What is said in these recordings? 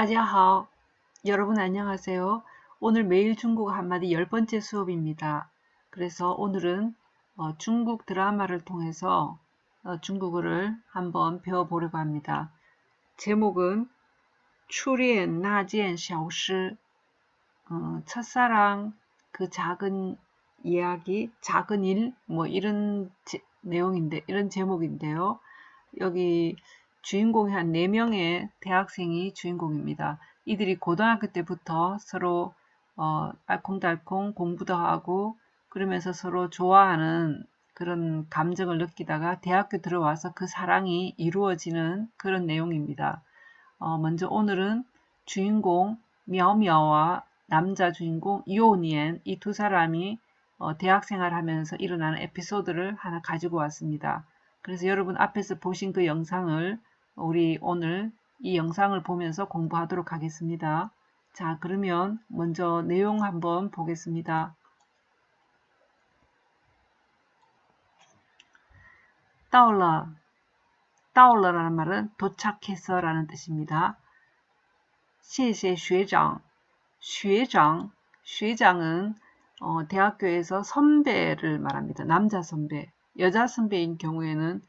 따지하오. 여러분 안녕하세요. 오늘 매일 중국어 한마디 열 번째 수업입니다. 그래서 오늘은 어, 중국 드라마를 통해서 어, 중국어를 한번 배워보려고 합니다. 제목은 추리엔 나젠 샤오시 어, 첫사랑 그 작은 이야기, 작은 일 뭐 이런 제, 내용인데 이런 제목인데요. 여기 주인공이 한 4명의 대학생이 주인공입니다. 이들이 고등학교 때부터 서로 어, 알콩달콩 공부도 하고 그러면서 서로 좋아하는 그런 감정을 느끼다가 대학교 들어와서 그 사랑이 이루어지는 그런 내용입니다. 어, 먼저 오늘은 주인공 미야오미야와 남자 주인공 요니엔 이 두 사람이 어, 대학생활 하면서 일어나는 에피소드를 하나 가지고 왔습니다. 그래서 여러분 앞에서 보신 그 영상을 우리 오늘 이 영상을 보면서 공부하도록 하겠습니다. 자, 그러면 먼저 내용 한번 보겠습니다. 到了,到了라는 말은 도착해서 라는 뜻입니다. 谢谢学长,学长,学장은 어, 대학교에서 선배를 말합니다. 남자 선배. 여자 선배인 경우에는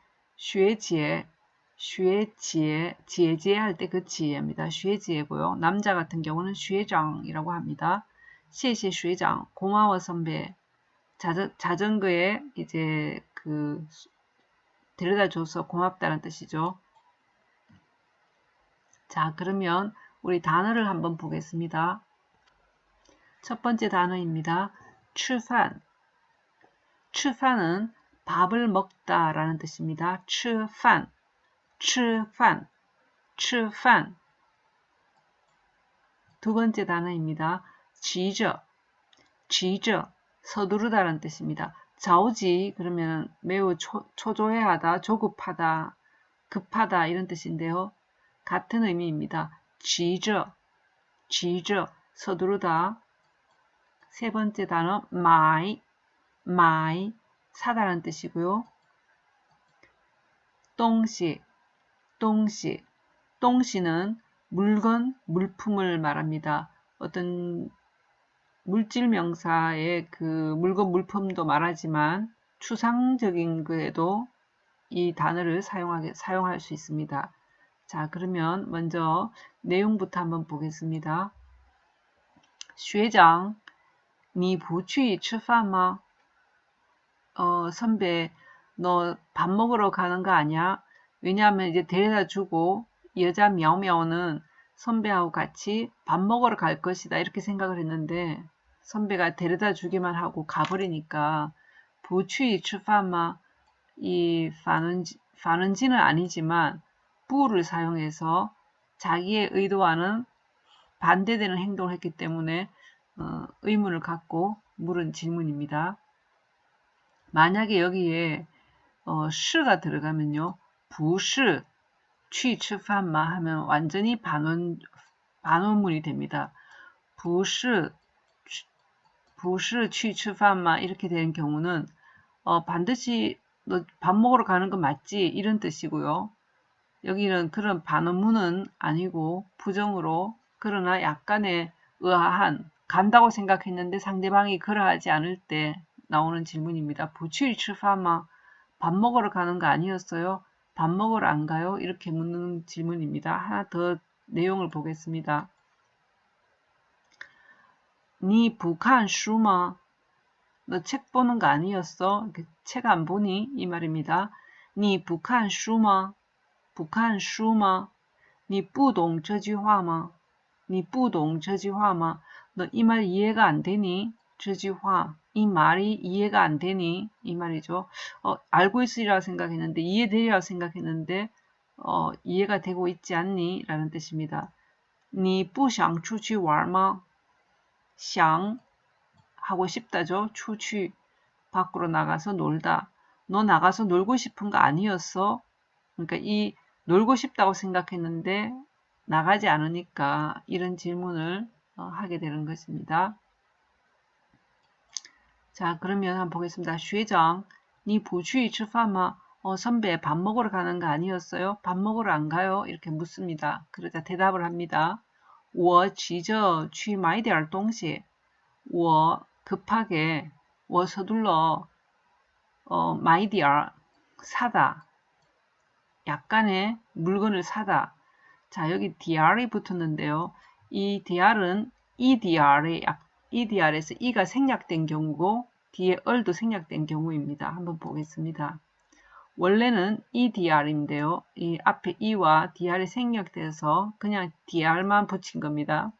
슈에 지에 지에 지에 할 때 그 지에입니다. 슈에 지에고요. 남자 같은 경우는 슈에장이라고 합니다. 시시 슈에장 고마워 선배 자전, 자전거에 이제 그 데려다 줘서 고맙다는 뜻이죠. 자 그러면 우리 단어를 한번 보겠습니다. 첫 번째 단어입니다. 추판 추판은 밥을 먹다 라는 뜻입니다. 추판 吃饭, 吃饭. 두 번째 단어입니다. 지저, 지저, 서두르다라는 뜻입니다. 자오지 그러면 매우 초, 초조해하다, 조급하다, 급하다 이런 뜻인데요. 같은 의미입니다. 지저, 지저, 서두르다. 세 번째 단어 마이, 마이, 사다라는 뜻이고요. 똥시, 똥시. 똥시는 물건, 물품을 말합니다. 어떤 물질 명사의 그 물건, 물품도 말하지만 추상적인 그에도 이 단어를 사용하게, 사용할 수 있습니다. 자, 그러면 먼저 내용부터 한번 보겠습니다. 学长,你不去吃饭吗? 어, 선배, 너 밥 먹으러 가는 거 아니야? 왜냐하면 이제 데려다 주고 여자 미야오미야오는 선배하고 같이 밥 먹으러 갈 것이다 이렇게 생각을 했는데 선배가 데려다 주기만 하고 가버리니까 부추이 추파마 이 파는지는 아니지만 부를 사용해서 자기의 의도와는 반대되는 행동을 했기 때문에 어, 의문을 갖고 물은 질문입니다. 만약에 여기에 어, 시가 들어가면요. 不是去吃饭吗 하면 완전히 반원, 반원문이 됩니다. 不是不是去吃饭吗 이렇게 되는 경우는 어, 반드시 너 밥 먹으러 가는 거 맞지? 이런 뜻이고요. 여기는 그런 반원문은 아니고 부정으로 그러나 약간의 의아한 간다고 생각했는데 상대방이 그러하지 않을 때 나오는 질문입니다. 부추이吃饭吗? 밥 먹으러 가는 거 아니었어요? 밥 먹으러 안 가요? 이렇게 묻는 질문입니다. 하나 더 내용을 보겠습니다. 니 북한 슈마? 너책 보는 거 아니었어? 책 안 보니? 이 말입니다. 니 북한 슈마? 북한 슈마? 니 뿌동 저지화마? 니 뿌동 저지화마? 너이 말 이해가 안 되니? 저지화 이 말이 이해가 안 되니 이 말이죠. 어, 알고 있으리라 생각했는데 이해되리라 생각했는데 어, 이해가 되고 있지 않니? 라는 뜻입니다. 你不想出去玩吗?想 하고 싶다죠. 추취 밖으로 나가서 놀다. 너 나가서 놀고 싶은 거 아니었어? 그러니까 이 놀고 싶다고 생각했는데 나가지 않으니까 이런 질문을 어, 하게 되는 것입니다. 자, 그러면 한번 보겠습니다. 学长,你不去吃饭吗? 어, 선배 밥 먹으러 가는 거 아니었어요? 밥 먹으러 안 가요? 이렇게 묻습니다. 그러자 대답을 합니다. 我急着去买点东西. 我 급하게 我 서둘러 어, 买点 사다. 약간의 물건을 사다. 자, 여기 dr이 붙었는데요. 이 dr은 edr의 edr에서 e가 생략된 경우고 뒤에 얼도 생략된 경우입니다. 한번 보겠습니다. 원래는 edr인데요. 이 앞에 e와 dr이 생략돼서 그냥 dr만 붙인 겁니다.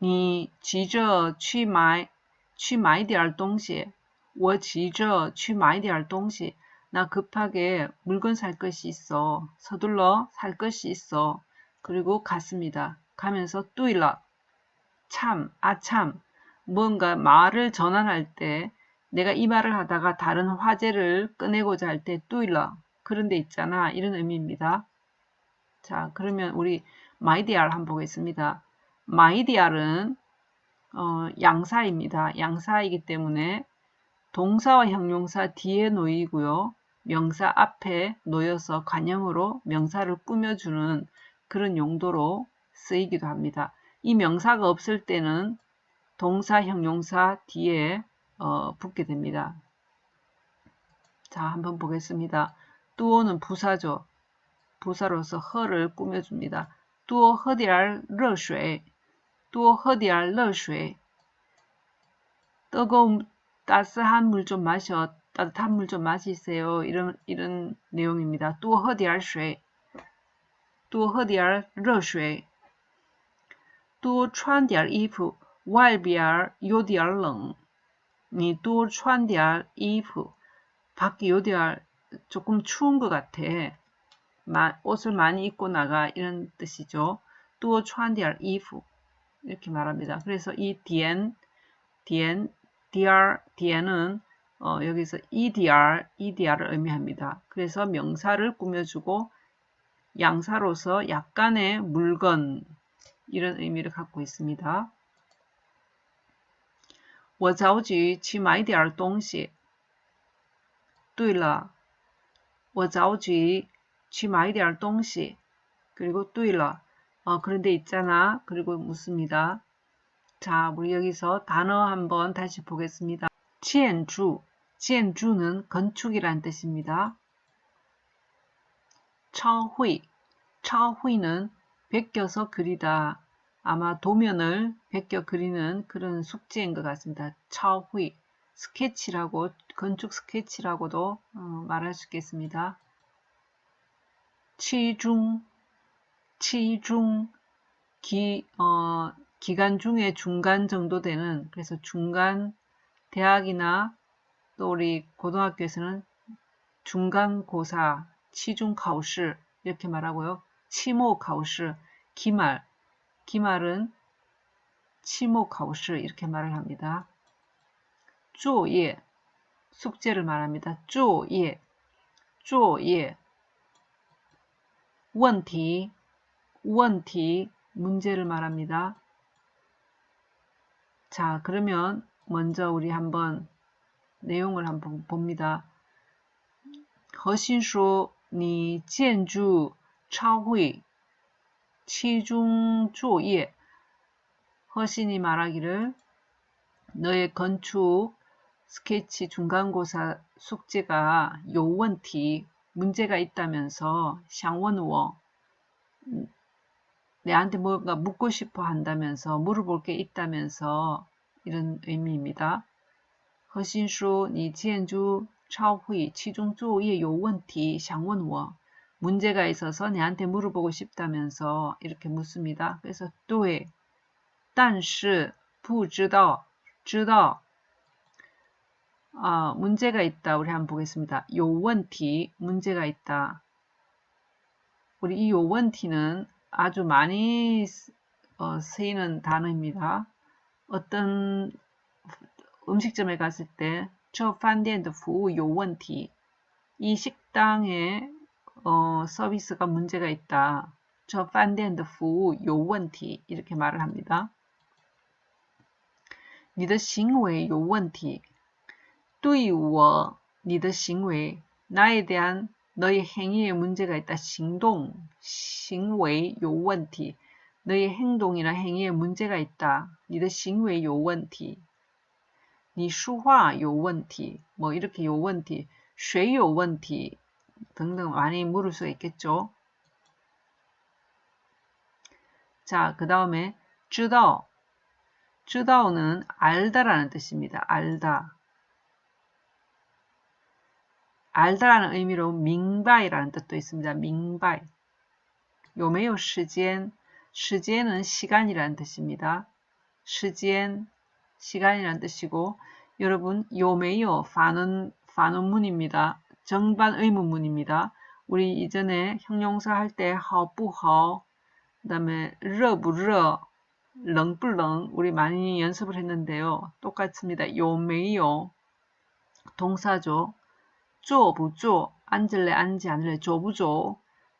你急着去买去买点东西我急着去买点东西 나 급하게 물건 살 것이 있어. 서둘러 살 것이 있어. 그리고 갔습니다. 가면서 뚜일라 참, 아참 뭔가 말을 전환할 때 내가 이 말을 하다가 다른 화제를 꺼내고자 할 때 对了 그런데 있잖아. 이런 의미입니다. 자 그러면 우리 买点儿 한번 보겠습니다. 买点儿은 어, 양사입니다. 양사이기 때문에 동사와 형용사 뒤에 놓이고요. 명사 앞에 놓여서 관형으로 명사를 꾸며주는 그런 용도로 쓰이기도 합니다. 이 명사가 없을 때는 동사, 형용사 뒤에 어, 붙게 됩니다. 자, 한번 보겠습니다. 뚜오는 부사죠. 부사로서 허를 꾸며줍니다. 뚜오 허디알 러쉐 뚜오 허디알 러쉐 뜨거운 따스한 물 좀 마셔 따뜻한 물 좀 마시세요. 이런 이런 내용입니다. 뚜오 허디알 쉐 뚜오 허디알 러쉐 뚜오 穿点衣服 外边有点冷你多穿点衣服 밖에 요디알 조금 추운 것 같아. 옷을 많이 입고 나가 이런 뜻이죠. 또穿点 衣服 이렇게 말합니다. 그래서 이 디엔 디엔 dr 디엔은 어, 여기서 edr edr을 의미합니다. 그래서 명사를 꾸며주고 양사로서 약간의 물건 이런 의미를 갖고 있습니다. 我着急去买点东西。对了，我着急去买点东西. 그리고 对了. 어, 그런데 있잖아. 그리고 묻습니다. 자, 우리 여기서 단어 한번 다시 보겠습니다. 치엔주. 치엔주는 건축이란 뜻입니다. 차후이. 차후이는 베껴서 그리다. 아마 도면을 베껴 그리는 그런 숙제인 것 같습니다. 차후이. 스케치라고 건축 스케치라고도 어, 말할 수 있겠습니다. 치중 치중 기, 어, 기간 중에 중간 정도 되는 그래서 중간 대학이나 또 우리 고등학교에서는 중간고사 치중 가오시 이렇게 말하고요. 치모 가오시 기말 기말은 치모 가오시 이렇게 말을 합니다. 作业 숙제를 말합니다. 作业 作业 원티 원티 문제를 말합니다. 자 그러면 먼저 우리 한번 내용을 한번 봅니다. 核心说你建筑超会 치중조 예 허신이 말하기를 너의 건축 스케치 중간고사 숙제가 요원티 문제가 있다면서 샹원워 내한테 뭔가 묻고 싶어 한다면서 물어볼 게 있다면서 이런 의미입니다. 허신수 니 지엔주 차후이 치중조의 요원티 샹원워 문제가 있어서 내한테 물어보고 싶다면서 이렇게 묻습니다. 그래서 对但是不知道知道 아, 문제가 있다. 우리 한번 보겠습니다. 요원티 문제가 있다. 우리 이 요원티는 아주 많이 어, 쓰이는 단어입니다. 어떤 음식점에 갔을 때, 저 판디엔드 후 요원티 이 식당에 어, 서비스가 문제가 있다. 저 판디엔드 후 요원티 이렇게 말을 합니다. 你的行为有问题 对我你的行为 나에 대한 너의 행위에 문제가 있다. 行动 行为有问题 너의 행동이나 행위에 문제가 있다. 你的行为有问题.你说话有问题. 뭐 이렇게 有问题.谁有问题 등등 많이 물을 수 있겠죠. 자, 그 다음에 주다오. 주다오는 알다라는 뜻입니다. 알다. 알다라는 의미로 밍바이라는 뜻도 있습니다. 밍바이. 요메요 시젠. 시젠은 시간이라는 뜻입니다. 시젠, 시간이라는 뜻이고 여러분 요메요 반은 반음문입니다. 정반 의문문입니다. 우리 이전에 형용사 할 때 하부하 그 다음에 러부러 렁불렁 우리 많이 연습을 했는데요. 똑같습니다. 요메요 동사죠. 쪼부쪼 앉을래 앉지 않을래 쪼부쪼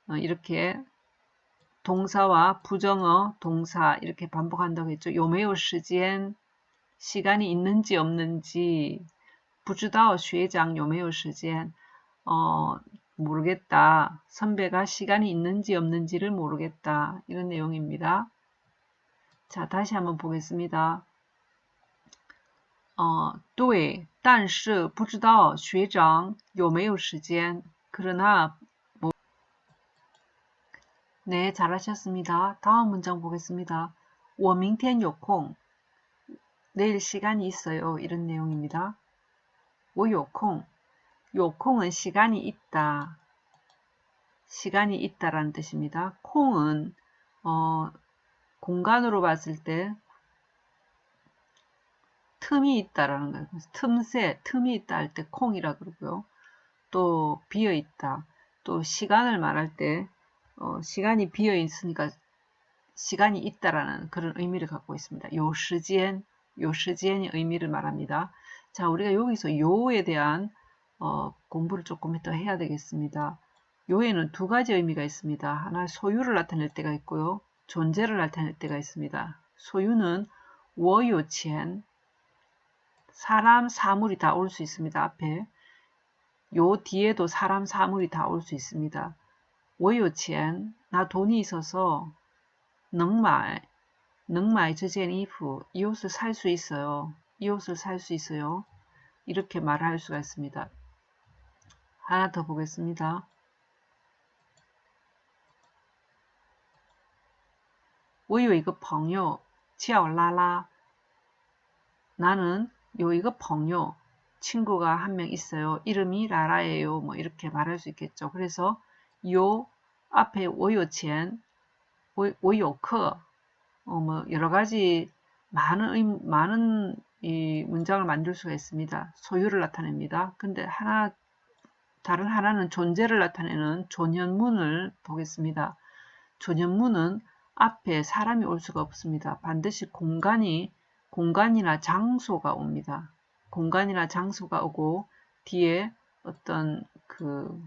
어, 이렇게 동사와 부정어 동사 이렇게 반복한다고 했죠. 요메요 시간 시간이 있는지 없는지 不知道学长有没有时间 어, 모르겠다. 선배가 시간이 있는지 없는지를 모르겠다. 이런 내용입니다. 자, 다시 한번 보겠습니다. 어, 对, 但是不知道学长有没有时间. 그러나 뭐 네, 잘하셨습니다. 다음 문장 보겠습니다. 我明天有空. 내일 시간이 있어요. 이런 내용입니다. 我有空. 요 콩은 시간이 있다. 시간이 있다라는 뜻입니다. 콩은 어, 공간으로 봤을 때 틈이 있다라는 거예요. 틈새, 틈이 있다 할 때 콩이라 그러고요. 또 비어 있다. 또 시간을 말할 때 어, 시간이 비어 있으니까 시간이 있다라는 그런 의미를 갖고 있습니다. 요 시간, 요 시간의 의미를 말합니다. 자, 우리가 여기서 요에 대한 어, 공부를 조금 더 해야 되겠습니다. 요에는 두 가지 의미가 있습니다. 하나 소유를 나타낼 때가 있고요. 존재를 나타낼 때가 있습니다. 소유는 워요첸 사람, 사물이 다 올 수 있습니다. 앞에 요 뒤에도 사람, 사물이 다 올 수 있습니다. 워요첸 나 돈이 있어서 능말 능말 저젠 이프 이 옷을 살 수 있어요. 이 옷을 살 수 있어요. 이렇게 말할 수가 있습니다. 하나 더 보겠습니다. 我有一个朋友叫拉拉 나는 요一个 朋友 친구가 한 명 있어요. 이름이 라라예요. 뭐 이렇게 말할 수 있겠죠. 그래서 요 앞에 我有钱我有课 어, 뭐 여러 가지 많은 많은 이 문장을 만들 수가 있습니다. 소유를 나타냅니다. 근데 하나 다른 하나는 존재를 나타내는 존현문을 보겠습니다. 존현문은 앞에 사람이 올 수가 없습니다. 반드시 공간이 공간이나 장소가 옵니다. 공간이나 장소가 오고 뒤에 어떤 그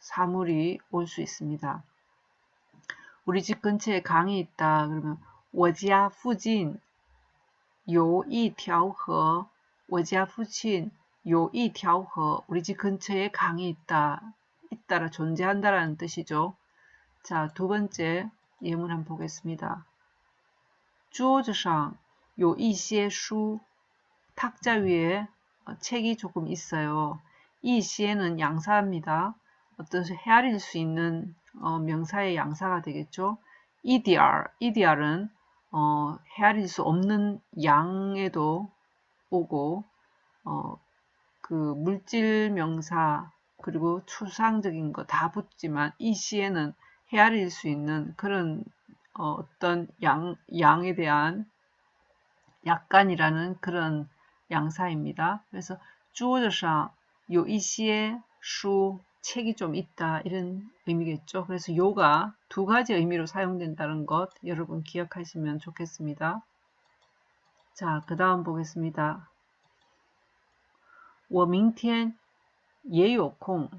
사물이 올 수 있습니다. 우리 집 근처에 강이 있다. 그러면 我家附近有一条河我家附近 요이 갸우허 우리 집 근처에 강이 있다 있다라 존재한다라는 뜻이죠. 자, 두 번째 예문 한번 보겠습니다. 주어즈상 요이시의 수 탁자 위에 어, 책이 조금 있어요. 이시에는 양사입니다. 어떤 헤아릴 수 있는 어, 명사의 양사가 되겠죠. 이디알 이디알은 어, 헤아릴 수 없는 양에도 오고 어, 그 물질 명사 그리고 추상적인 거 다 붙지만 이 시에는 헤아릴 수 있는 그런 어, 떤 양, 양에 대한 약간이라는 그런 양사입니다. 그래서 주어져상 요一些 수 책이 좀 있다 이런 의미겠죠. 그래서 요가 두 가지 의미로 사용된다는 것 여러분 기억하시면 좋겠습니다. 자, 그 다음 보겠습니다. 我明天也有空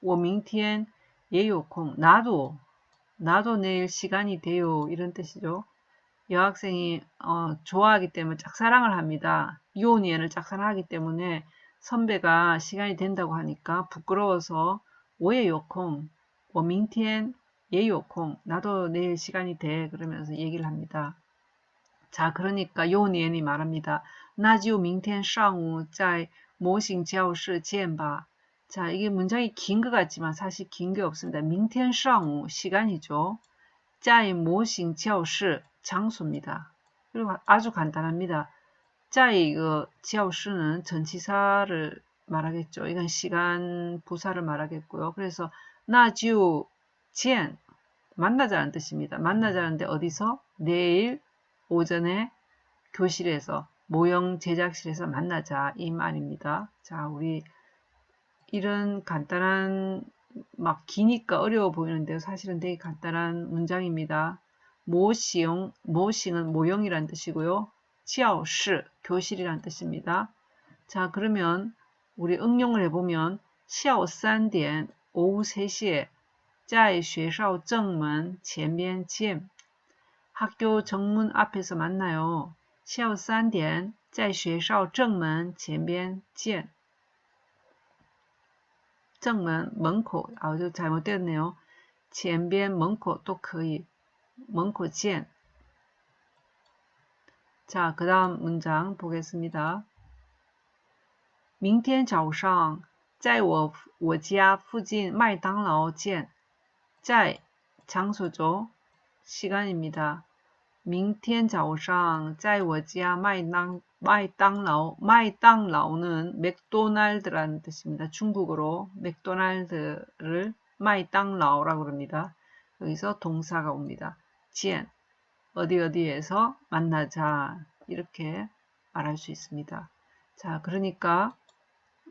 我明天也有空 나도 나도 내일 시간이 돼요 이런 뜻이죠. 여학생이 어, 좋아하기 때문에 짝사랑을 합니다. 이온이엔을 짝사랑하기 때문에 선배가 시간이 된다고 하니까 부끄러워서 我也有空我明天 예요콩 나도 내일 시간이 돼 그러면서 얘기를 합니다. 자 그러니까 요니엔이 말합니다. 나지오 밍텐 상午在模型教室见吧. 자 이게 문장이 긴 것 같지만 사실 긴 게 없습니다. 밍텐 상午 시간이죠. 在模型教室 장소입니다. 그리고 아주 간단합니다. 在이거 教室는 전치사를 말하겠죠. 이건 시간 부사를 말하겠고요. 그래서 나지오 젠 만나자는 뜻입니다. 만나자는데 어디서? 내일 오전에 교실에서 모형 제작실에서 만나자 이 말입니다. 자, 우리 이런 간단한 막 기니까 어려워 보이는데요. 사실은 되게 간단한 문장입니다. 모시용, 모싱은 모형이란 뜻이고요. 치아오시, 교실이란 뜻입니다. 자, 그러면 우리 응용을 해보면 下午 3点 오후 3시에 在学校正门前边见 학교 정문 앞에서 만나요. 下午3点在学校正门前边见 正门 门口 아, 저 잘못됐네요. 前边 门口 또 거의 门口见 자, 그 다음 문장 보겠습니다. 明天早上在我我家附近麦当劳见。在 장소죠. 시간입니다. 明天早上在我家麦当麦当劳麦当劳는 맥도날드라는 뜻입니다. 중국어로 맥도날드를 마이땅라오라고 그럽니다. 여기서 동사가 옵니다. 지엔 어디 어디에서 만나자 이렇게 말할 수 있습니다. 자, 그러니까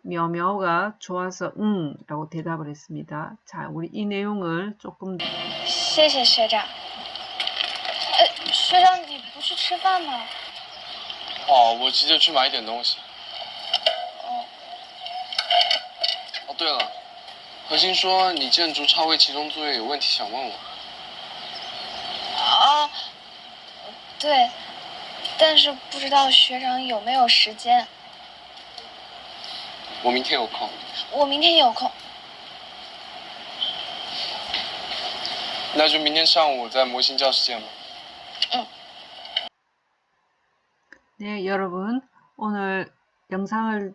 묘묘가 좋아서 응 라고 대답을 했습니다. 자, 우리 이 내용을 조금 谢谢学长。 呃，学长，你不去吃饭吗？哦，我急着去买一点东西。哦，哦，对了，何欣说你建筑超微其中作业有问题想问我。啊，对，但是不知道学长有没有时间。我明天有空。我明天有空。那就明天上午在模型教室见吧。 네, 여러분. 오늘 영상을